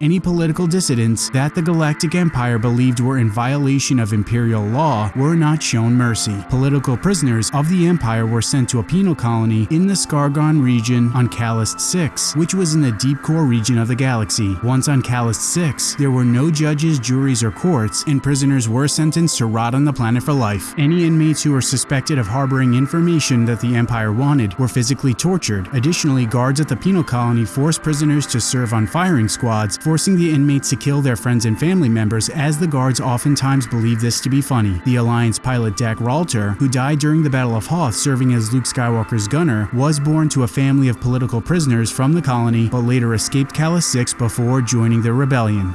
Any political dissidents that the Galactic Empire believed were in violation of Imperial law were not shown mercy. Political prisoners of the Empire were sent to a penal colony in the Skargon region on Kalist 6, which was in the deep core region of the galaxy. Once on Kalist 6, there were no judges, juries, or courts, and prisoners were sentenced to rot on the planet for life. Any inmates who were suspected of harboring information that the Empire wanted were physically tortured. Additionally, guards at the penal colony forced prisoners to serve on firing squads, forcing the inmates to kill their friends and family members as the guards oftentimes believed this to be funny. The Alliance pilot Dack Ralter, who died during the Battle of Hoth serving as Luke Skywalker's gunner, was born to a family of political prisoners from the colony but later escaped Kalist 6 before joining the rebellion.